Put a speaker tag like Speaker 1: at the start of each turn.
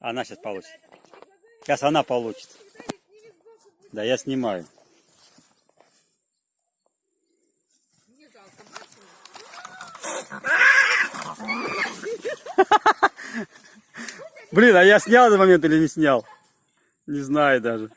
Speaker 1: Она сейчас получит. Сейчас она получит. Да, я снимаю. Блин, а я снял этот момент или не снял? Не знаю даже.